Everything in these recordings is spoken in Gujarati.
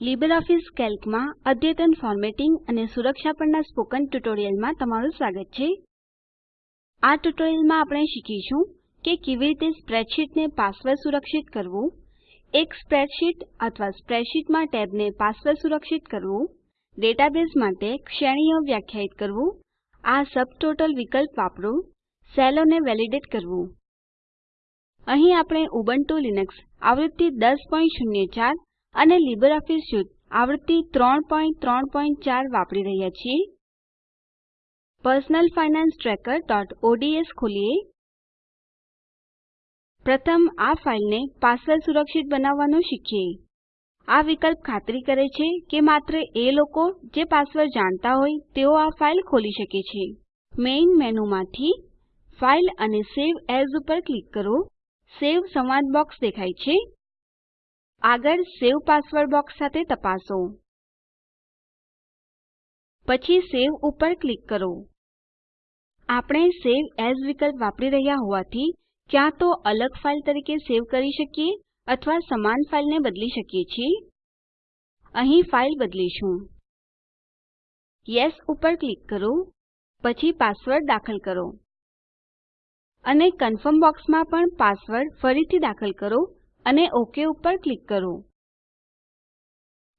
લીબરઓફીસ કેલ્કમાં અદ્યતન ફોર્મેટિંગ અને સુરક્ષા પરના સ્પોકન ટ્યુટોરીયલમાં તમારું સ્વાગત છે. આ ટ્યુટોરીયલમાં આપણે શીખીશું કે કેવી રીતે સ્પ્રેડશીટને પાસવર્ડ સુરક્ષિત કરવું, એક સ્પ્રેડશીટ અથવા સ્પ્રેડશીટમાં ટેબને પાસવર્ડ સુરક્ષિત કરવું, ડેટાબેઝ માટે શ્રેણીઓ વ્યાખ્યાયિત કરવું, આ સબટોટલ વિકલ્પ વાપરો સેલોને વેલિડેટ કરવું. અહીં આપણે ઉબુન્ટુ લિનક્સ આવૃત્તિ 1004 અને લીબરઓફીસ સ્યુટ આવૃત્તિ 334 વાપરી રહ્યા છીએ. personal finance trackerઓડ્સ ખોલીએ. પ્રથમ આ ફાઈલને પાસવર્ડ સુરક્ષિત બનાવવાનું શીખીએ. આ વિકલ્પ ખાતરી કરે છે કે માત્ર એ લોકો જે પાસવર્ડ જાણતા હોય તેઓ આ ફાઈલ ખોલી શકે છે. મેઇન મેનૂમાંથી ફાઇલ અને સવે એએસ ઉપર ક્લિક કરો. સવે સંવાદ બોક્સ દેખાય છે. આગળ સેવ પાસવર્ડ બોક્સ સાથે તપાસો. પછી સેવ ઉપર ક્લિક કરો. આપણે સેવ એઝ વિકલ્પ વાપરી રહ્યા હોવાથી ક્યાં તો અલગ ફાઇલ તરીકે સેવ કરી શકીએ અથવા સમાન ફાઇલને બદલી શકીએ છીએ. અહીં ફાઇલ બદલીશું. યસ ઉપર ક્લિક કરો. પછી પાસવર્ડ દાખલ કરો. અને કન્ફર્મ બોક્સમાં પણ પાસવર્ડ ફરીથી દાખલ કરો. અને ઓકે ઉપર ક્લિક કરો.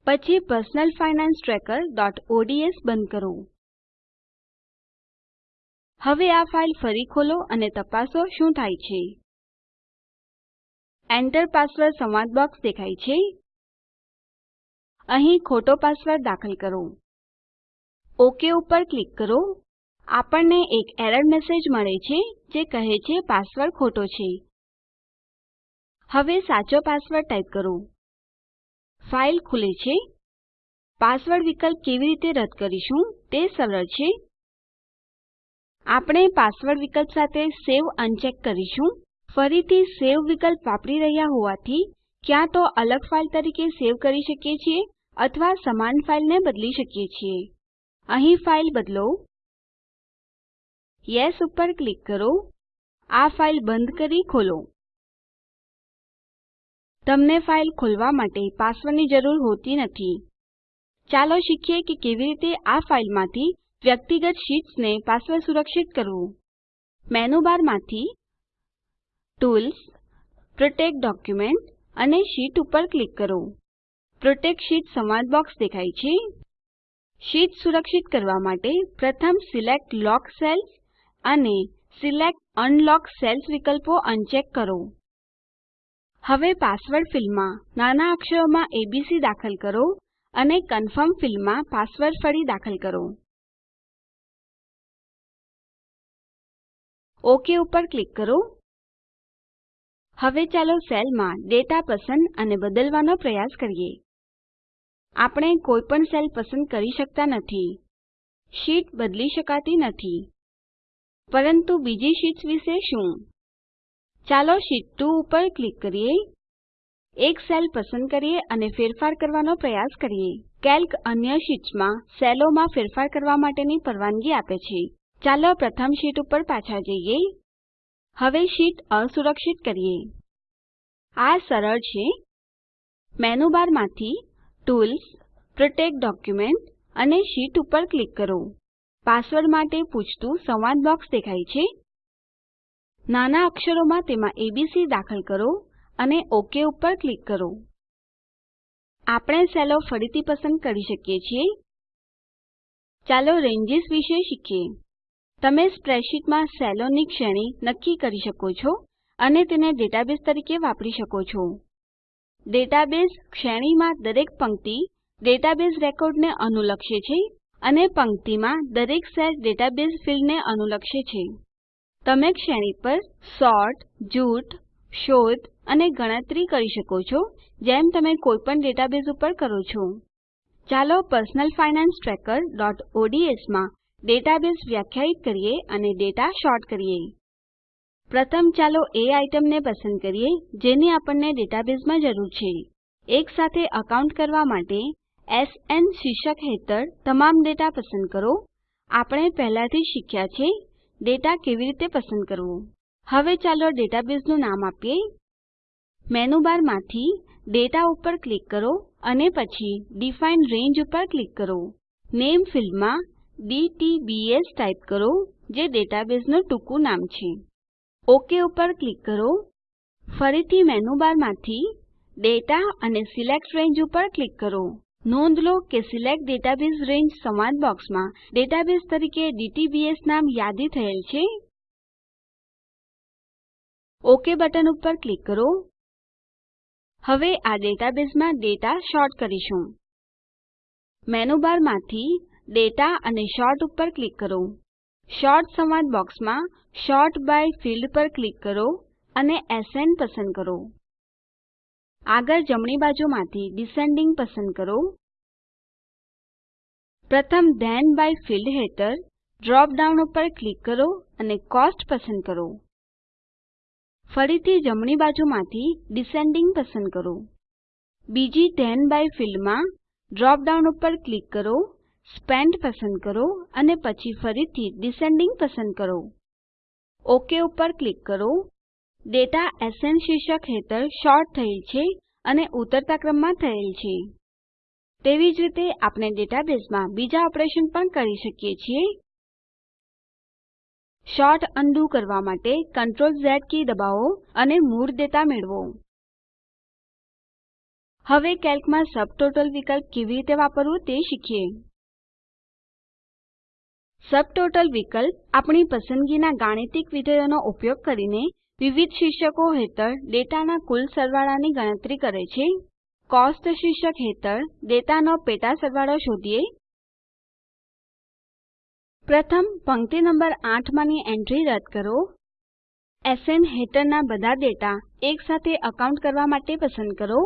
પછી પર્સનલ ફાઇનાન્સ ટ્રેકર.ods બંધ કરો. હવે આ ફાઇલ ફરી ખોલો અને તપાસો શું થાય છે. એન્ટર પાસવર્ડ સંવાદ બોક્સ દેખાય છે. અહીં ખોટો પાસવર્ડ દાખલ કરો. ઓકે ઉપર ક્લિક કરો. આપણને એક એરર મેસેજ મળે છે, જે કહે છે પાસવર્ડ ખોટો છે. હવે સાચો પાસવર્ડ ટાઈપ કરો. ફાઇલ ખુલે છે. પાસવર્ડ વિકલ્પ કેવી રીતે રદ કરીશું તે સરળ છે. આપણે પાસવર્ડ વિકલ્પ સાથે સેવ અનચેક કરીશું. ફરીથી સેવ વિકલ્પ વાપરી રહ્યા હોવાથી ક્યાં તો અલગ ફાઇલ તરીકે સેવ કરી શકીએ છીએ અથવા સમાન ફાઇલને બદલી શકીએ છીએ. અહીં ફાઇલ બદલો. યેસ ઉપર ક્લિક કરો. આ ફાઇલ બંધ કરી ખોલો. તમને ફાઇલ ખોલવા માટે પાસવર્ડની જરૂર હોતી નથી. ચાલો શીખીએ કે કેવી રીતે આ ફાઇલમાંથી વ્યક્તિગત શીટ્સને પાસવર્ડ સુરક્ષિત કરવું. મેનુ બારમાંથી ટૂલ્સ, પ્રોટેક્ટ ડોક્યુમેન્ટ અને શીટ ઉપર ક્લિક કરો. પ્રોટેક્ટ શીટ સંવાદ બોક્સ દેખાય છે. શીટ સુરક્ષિત કરવા માટે પ્રથમ સિલેક્ટ લોક સેલ્સ અને સિલેક્ટ અનલોક સેલ્સ વિકલ્પો અનચેક કરો. હવે પાસવર્ડ ફીલ્ડમાં નાના અક્ષરોમાં એબીસી દાખલ કરો અને કન્ફર્મ ફીલ્ડમાં પાસવર્ડ ફરી દાખલ કરો. ઓકે ઉપર ક્લિક કરો. હવે ચાલો સેલમાં ડેટા પસંદ અને બદલવાનો પ્રયાસ કરીએ. આપણે કોઈ પણ સેલ પસંદ કરી શકતા નથી. શીટ બદલી શકાતી નથી. પરંતુ બીજી શીટ્સ વિશે શું? ચાલો શીટ 2 ઉપર ક્લિક કરીએ. એક સેલ પસંદ કરીએ અને ફેરફાર કરવાનો પ્રયાસ કરીએ. કેલ્ક અન્ય શીટ્સમાં સેલોમાં ફેરફાર કરવા માટેની પરવાનગી આપે છે. ચાલો પ્રથમ શીટ ઉપર પાછા જઈએ. હવે શીટ અસુરક્ષિત કરીએ. આ સરળ છે. મેનુ બારમાંથી ટૂલ્સ, પ્રોટેક્ટ ડોક્યુમેન્ટ અને શીટ ઉપર ક્લિક કરો. પાસવર્ડ માટે પૂછતું સંવાદ બોક્સ દેખાય છે. નાના અક્ષરોમાં તેમાં એબીસી દાખલ કરો અને ઓક ઉપર ક્લિક કરો. આપણે સેલો ફરીથી પસંદ કરી શકીએ છીએ. ચાલો રેન્જીસ વિશે શીખીએ. તમે સ્પ્રેડશીટમાં સેલોની શ્રેણી નક્કી કરી શકો છો અને તેને ડેટાબેઝ તરીકે વાપરી શકો છો. ડેટાબેઝ શ્રેણીમાં દરેક પંક્તિ ડેટાબેઝ રેકોર્ડને અનુલક્ષે છે અને પંક્તિમાં દરેક સેલ ડેટાબેઝ ફીલ્ડને અનુલક્ષે છે. તમે શ્રેણી પર સોર્ટ, જૂથ, શોધ અને ગણતરી કરી શકો છો, જેમ તમે કોઈપણ ડેટાબેઝ ઉપર કરો છો. ચાલો personal finance trackerઓડ્સમાં ડેટાબેઝ વ્યાખ્યાયિત કરીએ અને ડેટા સોર્ટ કરીએ. પ્રથમ ચાલો એ આઇટમને પસંદ કરીએ, જેની આપણને ડેટાબેઝમાં જરૂર છે. એકસાથે એકાઉન્ટ કરવા માટે એસએન શીર્ષક હેઠળ તમામ ડેટા પસંદ કરો. આપણે પહેલાથી શીખ્યા છે ડેટા કેવી રીતે પસંદ કરવું? હવે ચાલો ડેટાબેઝનું નામ આપીએ. મેનુ બારમાંથી ડેટા ઉપર ક્લિક કરો અને પછી ડિફાઇન રંગે ઉપર ક્લિક કરો. નેમ ફિલ્ડમાં DTBS ટાઈપ કરો, જે ડેટાબેઝનું ટૂંકું નામ છે. ઓકે ઉપર ક્લિક કરો. ફરીથી મેનુ બારમાંથી ડેટા અને સિલેક્ટ રંગે ઉપર ક્લિક કરો. નોંધ લો કે સિલેક્ટ ડેટાબેઝ રંગે સંવાદ બોક્સમાં ડેટાબેઝ તરીકે ડીટીબીએસ નામ યાદી થયેલ છે. ઓકે બટન ઉપર ક્લિક કરો. હવે આ ડેટાબેઝમાં ડેટા સોર્ટ કરીશું. મેનુ બારમાંથી દાતા અને સોર્ટ ઉપર ક્લિક કરો. સોર્ટ સંવાદ બોક્સમાં સોર્ટ બાય ફિલ્ડ પર ક્લિક કરો અને એસએન પસંદ કરો. આગળ જમણી બાજુમાંથી ડિસેન્ડિંગ પસંદ કરો. પ્રથમ ધેન બાય ફિલ્ડ હેઠળ ડ્રોપ ડાઉન ઉપર ક્લિક કરો અને કોસ્ટ પસંદ કરો. ફરીથી જમણી બાજુમાંથી ડિસેન્ડિંગ પસંદ કરો. બીજી ધેન બાય ફિલ્ડમાં ડ્રોપ ડાઉન ઉપર ક્લિક કરો, સ્પેન્ટ પસંદ કરો અને પછી ફરીથી ડિસેન્ડિંગ પસંદ કરો. ઓક ઉપર ક્લિક કરો. ડેટા એસએન શીર્ષક હેઠળ સોર્ટ થયેલ છે અને ઉતરતા ક્રમમાં થયેલ છે. તેવી જ રીતે આપણે ડેટાબેઝમાં બીજા ઓપરેશન પણ કરી શકીએ છીએ. સોર્ટ અન્ડું કરવા માટે Ctrl Z કી દબાવો અને મૂળ ડેટા મેળવો. હવે કેલ્કમાં સબટોટલ વિકલ્પ કેવી રીતે વાપરવું તે શીખીએ. સબટોટલ વિકલ્પ આપણી પસંદગીના ગાણિતિક વિધેયોનો ઉપયોગ કરીને વિવિધ શીર્ષકો હેઠળ ડેટાના કુલ સરવાળાની ગણતરી કરે છે. કોસ્ટ શીર્ષક હેઠળ ડેટાનો પેટા સરવાળો શોધીએ. પ્રથમ પંક્તિ નંબર 8 માંની એન્ટ્રી રદ કરો. એસએન હેઠળના બધા ડેટા એકસાથે એકાઉન્ટ કરવા માટે પસંદ કરો.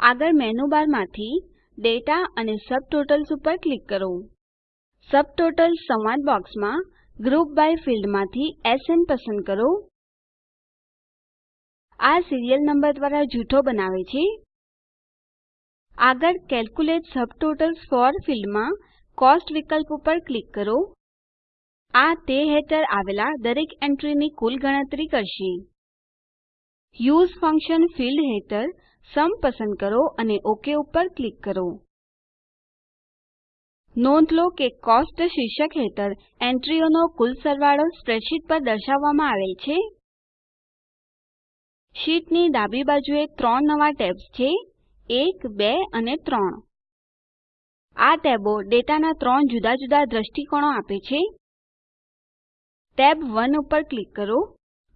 આગળ મેનુ બારમાંથી ડેટા અને સબટોટલ્સ ઉપર ક્લિક કરો. સબટોટલ્સ સંવાદ બોક્સમાં ગ્રુપ બાય ફિલ્ડમાંથી એસએન પસંદ કરો. આ સીરીયલ નંબર દ્વારા જૂથો બનાવે છે. આગળ કેલ્ક્યુલેટ સબટોટલ્સ ફોર ફિલ્ડમાં કોસ્ટ વિકલ્પ ઉપર ક્લિક કરો. આ તે હેઠળ આવેલા દરેક એન્ટ્રીની કુલ ગણતરી કરશે. યુએસઈ ફંકશન ફિલ્ડ હેઠળ સુમ પસંદ કરો અને ઓક ઉપર ક્લિક કરો. નોંધ લો કે કોસ્ટ શીર્ષક હેઠળ એન્ટ્રીઓનો કુલ સરવાળો સ્પ્રેડશીટ પર દર્શાવવામાં આવેલ છે. શીટની ડાબી બાજુએ ત્રણ નવા ટેબ્સ છે. 1 2 અને 3 આ ટેબો ડેટાના ત્રણ જુદા જુદા દ્રષ્ટિકોણો આપે છે. ટેબ 1 ઉપર ક્લિક કરો.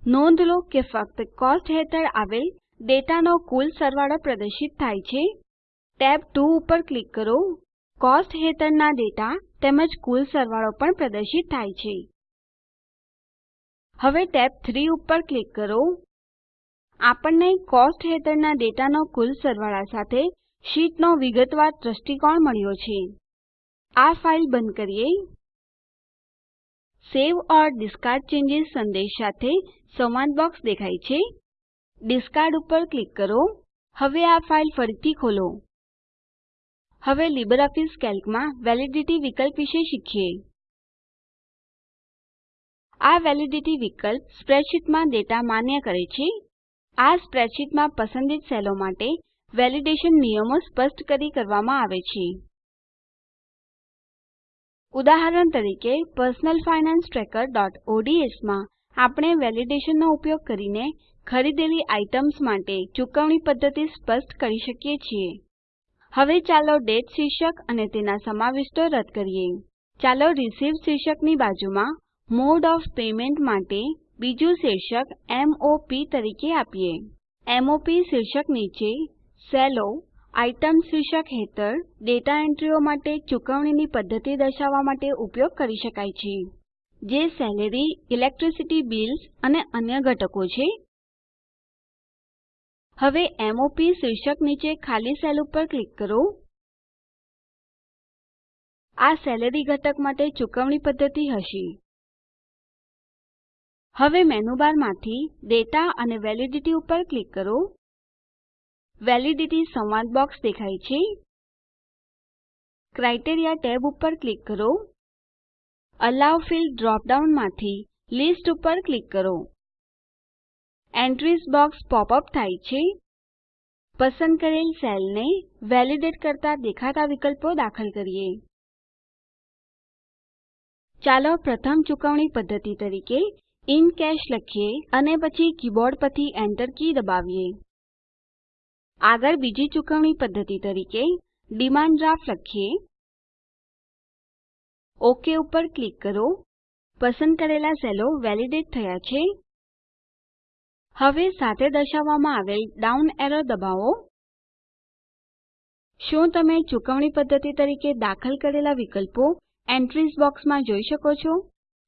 નોંધ લો કે ફક્ત કોસ્ટ હેઠળ આવેલ ડેટાનો કુલ સરવાળો પ્રદર્શિત થાય છે. ટેબ 2 ઉપર ક્લિક કરો. કોસ્ટ હેઠળના ડેટા તેમજ કુલ સરવાળો પણ પ્રદર્શિત થાય છે. હવે ટેબ 3 ઉપર ક્લિક કરો. આપણને કોસ્ટ હેઠળના ડેટાનો કુલ સરવાળા સાથે શીટનો વિગતવાર દ્રષ્ટિકોણ મળ્યો છે. આ ફાઈલ બંધ કરીએ. સેવ ઓર ડિસ્કાર્ડ ચેન્જીસ સંદેશ સાથે સંવાદ બોક્સ દેખાય છે. ડિસ્કાર્ડ ઉપર ક્લિક કરો. હવે આ ફાઈલ ફરીથી ખોલો. હવે લીબરઓફીસ કેલ્કમાં વેલિડિટી વિકલ્પ વિશે શીખીએ. આ વેલિડિટી વિકલ્પ સ્પ્રેડશીટમાં ડેટા માન્ય કરે છે. આ સ્પ્રેડશીટમાં પસંદિત સેલો માટે વેલિડેશન નિયમો સ્પષ્ટ કરી કરવામાં આવે છે. ઉદાહરણ તરીકે personal finance trackerઓડ્સમાં આપણે વેલિડેશનનો ઉપયોગ કરીને ખરીદેલી આઇટમ્સ માટે ચુકવણી પદ્ધતિ સ્પષ્ટ કરી શકીએ છીએ. હવે ચાલો ડેટ શીર્ષક અને તેના સમાવિષ્ટો રદ કરીએ. ચાલો રિસીવ્ડ શીર્ષકની બાજુમાં મોડ ઓફ પેમેન્ટ માટે બીજું શીર્ષક MOP તરીકે આપીએ. MOP શીર્ષક નીચે સેલો આઇટમ શીર્ષક હેઠળ ડેટા એન્ટ્રીઓ માટે ચૂકવણીની પદ્ધતિ દર્શાવવા માટે ઉપયોગ કરી શકાય છે. જે સેલેરી, ઇલેક્ટ્રિસિટી બિલ્સ અને અન્ય ઘટકો છે. હવે m શીર્ષક નીચે ખાલી સેલ ઉપર ક્લિક કરો. આ સેલેરી ઘટક માટે ચૂકવણી પદ્ધતિ હશે. હવે મેનુબારમાંથી ડેટા અને વેલિડિટી ઉપર ક્લિક કરો. વેલિડિટી સંવાદ બોક્સ દેખાય છે. ક્રાઇટેરિયા ટેબ ઉપર ક્લિક કરો. Allow field drop down list ઉપર ક્લિક કરો. એન્ટ્રીઝ બોક્સ પોપ અપ થાય છે. પસંદ કરેલ સેલને વેલીડેટ કરતા દેખાતા વિકલ્પો દાખલ કરીએ. ચાલો પ્રથમ ચુકવણી પદ્ધતિ તરીકે ઇન કેશ લખીએ અને પછી કીબોર્ડ પરથી એન્ટર કી દબાવીએ. આગળ બીજી ચુકવણી પદ્ધતિ તરીકે ડિમાન્ડ ડ્રાફ્ટ લખીએ. ઓક ઉપર ક્લિક કરો. પસંદ કરેલા સેલો વેલીડેટ થયા છે. હવે સાથે દર્શાવવામાં આવેલ ડાઉન એરો દબાવો. શું તમે ચુકવણી પદ્ધતિ તરીકે દાખલ કરેલા વિકલ્પો એન્ટ્રીઝ બોક્સમાં જોઈ શકો છો?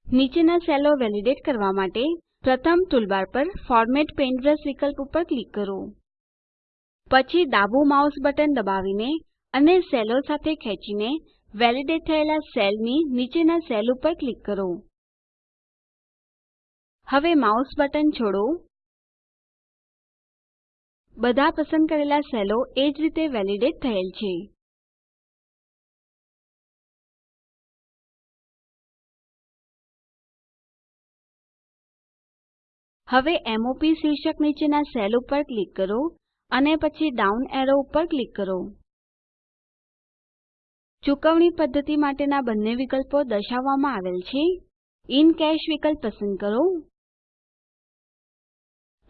નીચેના સેલો વેલિડેટ કરવા માટે પ્રથમ ટૂલબાર પર ફોર્મેટ પેઇન્ટબ્રશ વિકલ્પ ઉપર ક્લિક કરો. પછી ડાબું માઉસ બટન દબાવીને અને સેલો સાથે ખેંચીને વેલિડેટ થયેલા સેલની નીચેના સેલ ઉપર ક્લિક કરો. હવે માઉસ બટન છોડો. બધા પસંદ કરેલા સેલો એ જ રીતે વેલિડેટ થયેલ છે. હવે MOP શીર્ષક નીચેના સેલ ઉપર ક્લિક કરો અને પછી ડાઉન એરો ઉપર ક્લિક કરો. ચુકવણી પદ્ધતિ માટેના બંને વિકલ્પો દર્શાવવામાં આવેલ છે. ઇન કેશ વિકલ્પ પસંદ કરો.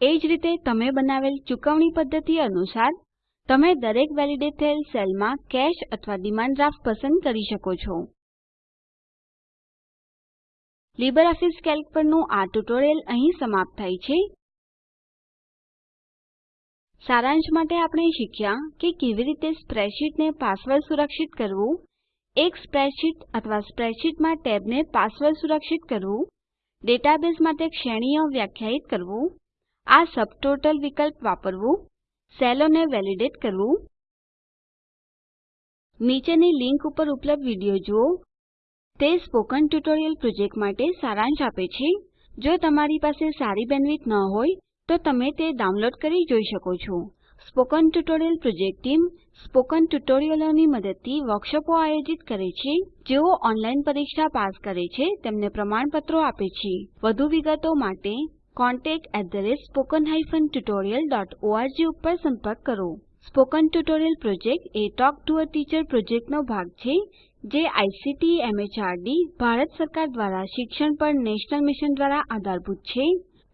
એ જ રીતે તમે બનાવેલ ચૂકવણી પદ્ધતિ અનુસાર તમે દરેક વેલિડેટ થયેલ સેલમાં કેશ અથવા ડિમાન્ડ ડ્રાફ્ટ પસંદ કરી શકો છો. લીબરઓફીસ કેલ્ક પરનું આ ટ્યુટોરીયલ અહીં સમાપ્ત થાય છે. સારાંશ માટે આપણે શીખ્યા કે કેવી રીતે સ્પ્રેડશીટને પાસવર્ડ સુરક્ષિત કરવું, એક સ્પ્રેડશીટ અથવા સ્પ્રેડશીટમાં ટેબને પાસવર્ડ સુરક્ષિત કરવું, ડેટાબેઝ માટે શ્રેણીઓ વ્યાખ્યાયિત કરવું આ સબટોટલ વિકલ્પ વાપરવું સેલોને વેલિડેટ કરવું, નીચેની લીંક ઉપર ઉપલબ્ધ વીડિયો જુઓ. તે સ્પોકન ટ્યુટોરીયલ પ્રોજેક્ટ માટે સારાંશ આપે છે. જો તમારી પાસે સારી બેન્ડવિડ્થ ન હોય, તો તમે તે ડાઉનલોડ કરી જોઈ શકો છો. Spoken tutorial project team spoken ટ્યુટોરિયલોની મદદથી વર્કશોપો આયોજિત કરે છે. જેઓ ઓનલાઈન પરીક્ષા પાસ કરે છે, તેમને પ્રમાણપત્રો આપે છે. વધુ વિગતો માટે contactspoken tutorialorg ઉપર સંપર્ક કરો. Spoken tutorial project A talk to a teacher પ્રોજેક્ટનો ભાગ છે, જે આઇસીટી, એમએચઆરડી, ભારત સરકાર દ્વારા શિક્ષણ પર નેશનલ મિશન દ્વારા આધારભૂત છે.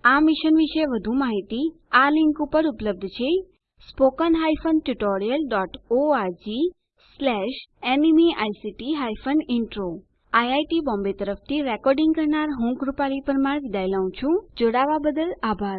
આ મિશન વિશે વધુ માહિતી આ લિંક ઉપર ઉપલબ્ધ છે. NMEICT hyphen intro IIT Bombay તરફથી રેકોર્ડિંગ કરનાર હું કૃપાલી પરમાર વિદાય લઉં છું. જોડાવા બદલ આભાર.